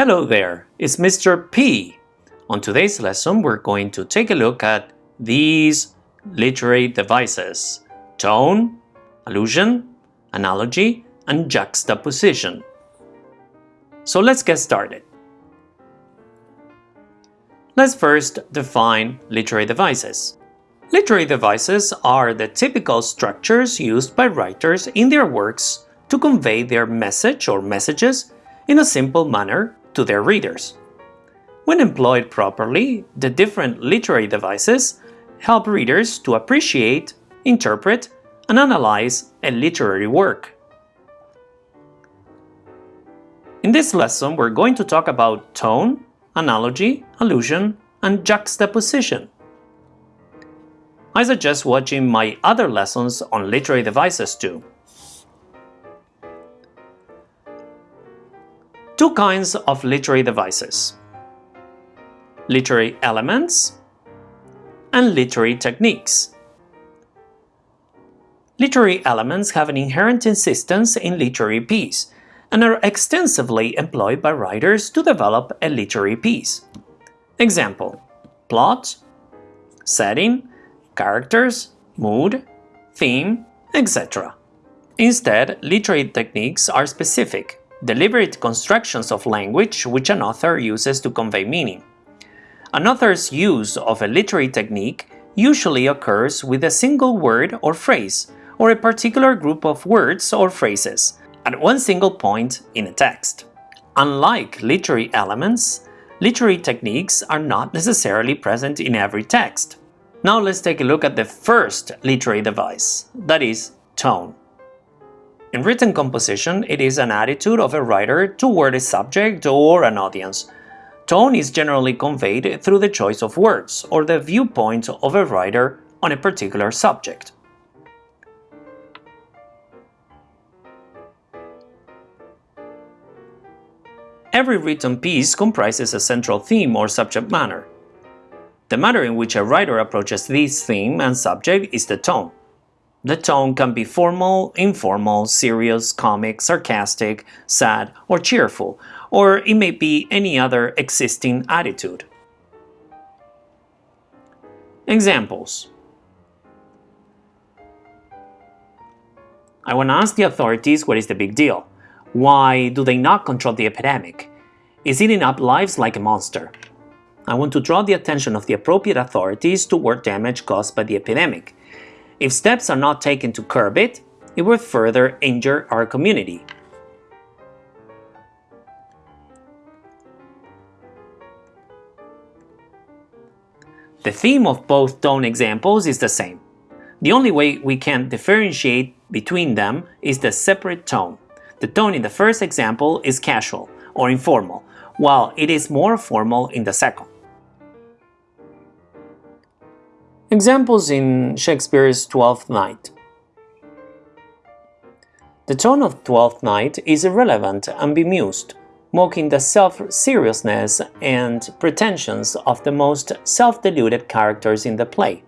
Hello there, it's Mr. P. On today's lesson, we're going to take a look at these literary devices tone, allusion, analogy, and juxtaposition. So let's get started. Let's first define literary devices. Literary devices are the typical structures used by writers in their works to convey their message or messages in a simple manner to their readers. When employed properly, the different literary devices help readers to appreciate, interpret, and analyze a literary work. In this lesson, we're going to talk about tone, analogy, allusion, and juxtaposition. I suggest watching my other lessons on literary devices too. Two kinds of literary devices. Literary elements and literary techniques. Literary elements have an inherent insistence in literary piece and are extensively employed by writers to develop a literary piece. Example, plot, setting, characters, mood, theme, etc. Instead, literary techniques are specific deliberate constructions of language which an author uses to convey meaning. An author's use of a literary technique usually occurs with a single word or phrase, or a particular group of words or phrases, at one single point in a text. Unlike literary elements, literary techniques are not necessarily present in every text. Now let's take a look at the first literary device, that is, tone. In written composition, it is an attitude of a writer toward a subject or an audience. Tone is generally conveyed through the choice of words or the viewpoint of a writer on a particular subject. Every written piece comprises a central theme or subject matter. The manner in which a writer approaches this theme and subject is the tone. The tone can be formal, informal, serious, comic, sarcastic, sad, or cheerful, or it may be any other existing attitude. Examples I want to ask the authorities what is the big deal. Why do they not control the epidemic? Is eating up lives like a monster? I want to draw the attention of the appropriate authorities toward damage caused by the epidemic. If steps are not taken to curb it, it will further injure our community. The theme of both tone examples is the same. The only way we can differentiate between them is the separate tone. The tone in the first example is casual or informal, while it is more formal in the second. Examples in Shakespeare's Twelfth Night The tone of Twelfth Night is irrelevant and bemused, mocking the self-seriousness and pretensions of the most self-deluded characters in the play.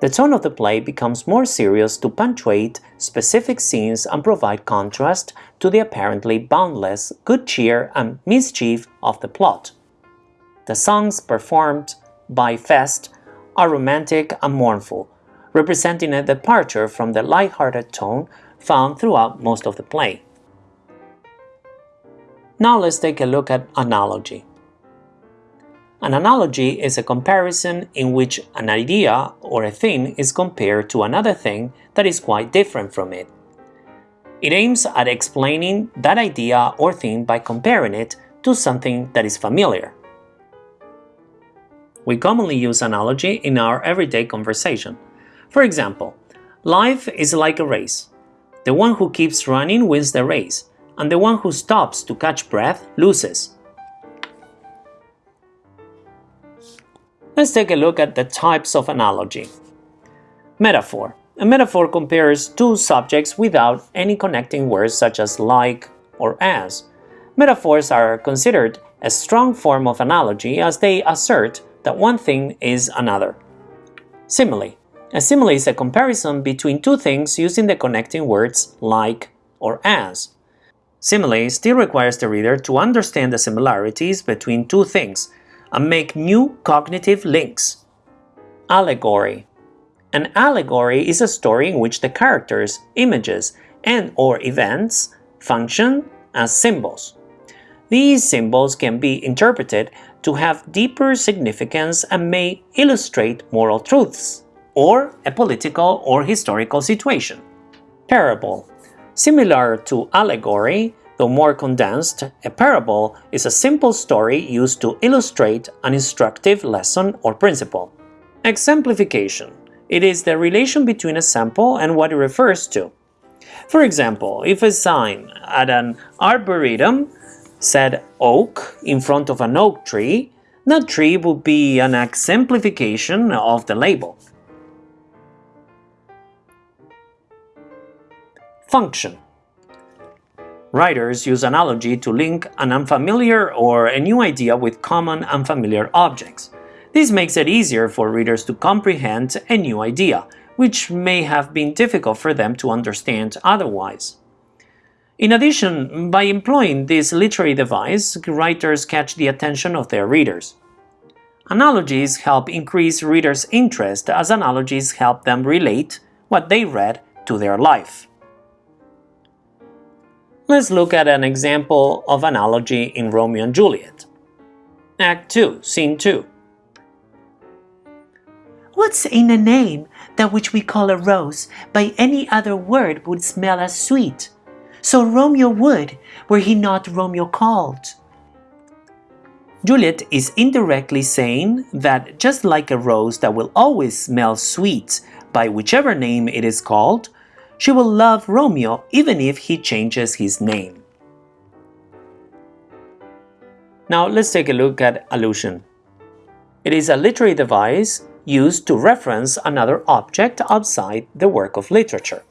The tone of the play becomes more serious to punctuate specific scenes and provide contrast to the apparently boundless good cheer and mischief of the plot. The songs performed by Feste are romantic and mournful, representing a departure from the light-hearted tone found throughout most of the play. Now let's take a look at analogy. An analogy is a comparison in which an idea or a thing is compared to another thing that is quite different from it. It aims at explaining that idea or thing by comparing it to something that is familiar. We commonly use analogy in our everyday conversation. For example, life is like a race. The one who keeps running wins the race, and the one who stops to catch breath loses. Let's take a look at the types of analogy. Metaphor. A metaphor compares two subjects without any connecting words such as like or as. Metaphors are considered a strong form of analogy as they assert that one thing is another. Simile. A simile is a comparison between two things using the connecting words like or as. Simile still requires the reader to understand the similarities between two things and make new cognitive links. Allegory An allegory is a story in which the characters, images, and or events function as symbols. These symbols can be interpreted to have deeper significance and may illustrate moral truths or a political or historical situation. Parable Similar to allegory, though more condensed, a parable is a simple story used to illustrate an instructive lesson or principle. Exemplification It is the relation between a sample and what it refers to. For example, if a sign at an arboretum said oak in front of an oak tree, that tree would be an exemplification of the label. Function Writers use analogy to link an unfamiliar or a new idea with common unfamiliar objects. This makes it easier for readers to comprehend a new idea, which may have been difficult for them to understand otherwise. In addition, by employing this literary device, writers catch the attention of their readers. Analogies help increase readers' interest as analogies help them relate what they read to their life. Let's look at an example of analogy in Romeo and Juliet. Act 2, Scene 2. What's in a name that which we call a rose by any other word would smell as sweet? So Romeo would, were he not Romeo called. Juliet is indirectly saying that just like a rose that will always smell sweet by whichever name it is called, she will love Romeo even if he changes his name. Now let's take a look at allusion. It is a literary device used to reference another object outside the work of literature.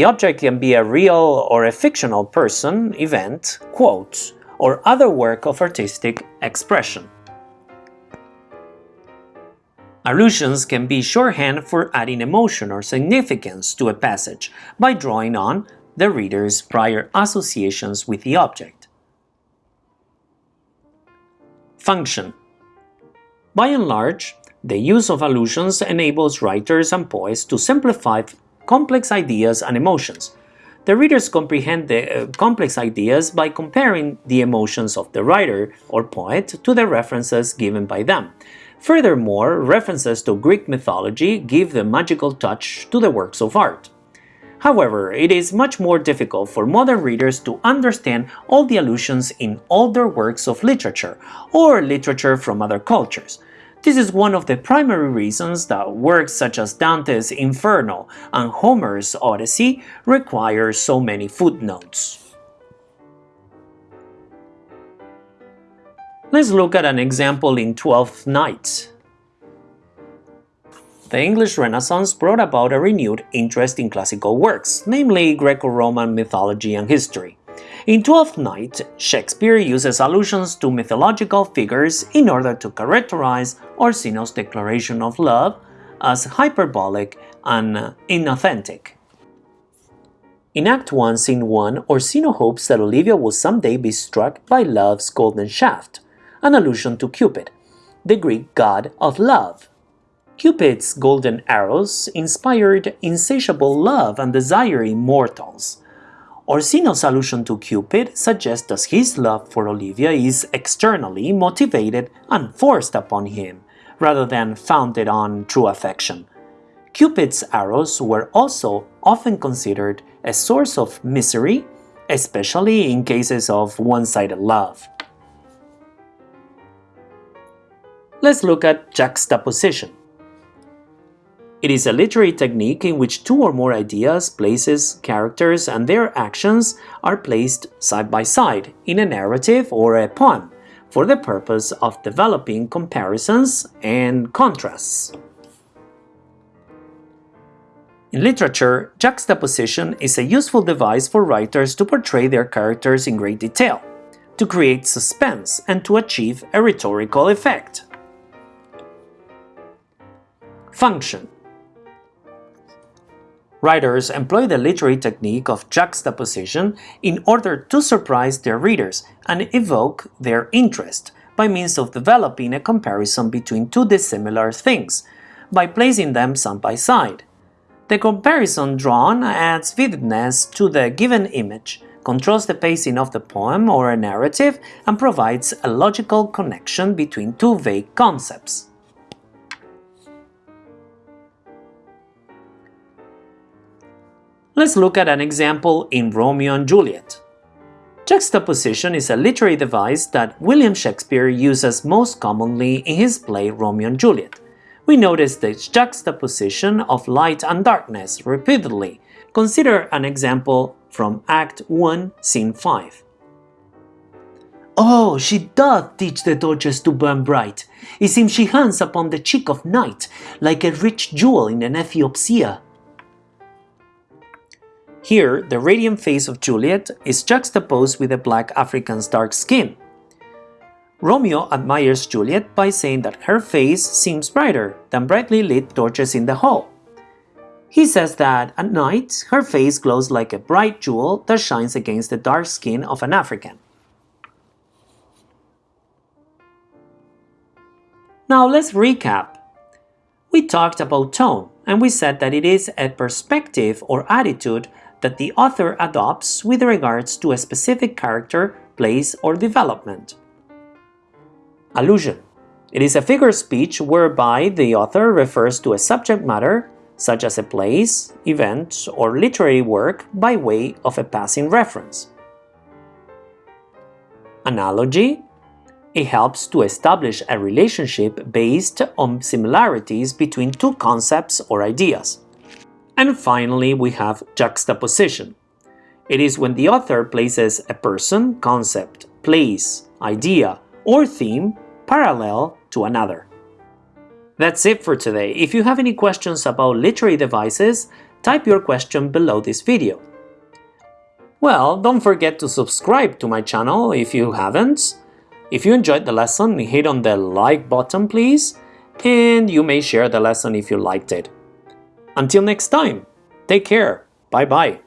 The object can be a real or a fictional person, event, quote, or other work of artistic expression. Allusions can be shorthand for adding emotion or significance to a passage by drawing on the reader's prior associations with the object. Function By and large, the use of allusions enables writers and poets to simplify complex ideas and emotions. The readers comprehend the uh, complex ideas by comparing the emotions of the writer or poet to the references given by them. Furthermore, references to Greek mythology give the magical touch to the works of art. However, it is much more difficult for modern readers to understand all the allusions in older works of literature or literature from other cultures. This is one of the primary reasons that works such as Dante's Inferno and Homer's Odyssey require so many footnotes. Let's look at an example in Twelfth Night. The English Renaissance brought about a renewed interest in classical works, namely Greco-Roman mythology and history. In Twelfth Night, Shakespeare uses allusions to mythological figures in order to characterize Orsino's declaration of love as hyperbolic and inauthentic. In Act 1, Scene 1, Orsino hopes that Olivia will someday be struck by love's golden shaft, an allusion to Cupid, the Greek god of love. Cupid's golden arrows inspired insatiable love and desire in mortals. Orsino's allusion to Cupid suggests that his love for Olivia is externally motivated and forced upon him, rather than founded on true affection. Cupid's arrows were also often considered a source of misery, especially in cases of one-sided love. Let's look at juxtaposition. It is a literary technique in which two or more ideas, places, characters, and their actions are placed side by side in a narrative or a poem for the purpose of developing comparisons and contrasts. In literature, juxtaposition is a useful device for writers to portray their characters in great detail, to create suspense, and to achieve a rhetorical effect. Function Writers employ the literary technique of juxtaposition in order to surprise their readers and evoke their interest by means of developing a comparison between two dissimilar things, by placing them side by side. The comparison drawn adds vividness to the given image, controls the pacing of the poem or a narrative, and provides a logical connection between two vague concepts. Let's look at an example in Romeo and Juliet. Juxtaposition is a literary device that William Shakespeare uses most commonly in his play Romeo and Juliet. We notice the juxtaposition of light and darkness repeatedly. Consider an example from Act 1, Scene 5. Oh, she doth teach the torches to burn bright. It seems she hangs upon the cheek of night, like a rich jewel in an Ethiope's ear. Here, the radiant face of Juliet is juxtaposed with a black African's dark skin. Romeo admires Juliet by saying that her face seems brighter than brightly lit torches in the hall. He says that at night, her face glows like a bright jewel that shines against the dark skin of an African. Now let's recap. We talked about tone, and we said that it is a perspective or attitude that the author adopts with regards to a specific character, place, or development. Allusion. It is a figure of speech whereby the author refers to a subject matter, such as a place, event, or literary work by way of a passing reference. Analogy. It helps to establish a relationship based on similarities between two concepts or ideas. And finally, we have juxtaposition. It is when the author places a person, concept, place, idea, or theme parallel to another. That's it for today. If you have any questions about literary devices, type your question below this video. Well, don't forget to subscribe to my channel if you haven't. If you enjoyed the lesson, hit on the like button please, and you may share the lesson if you liked it. Until next time, take care. Bye bye.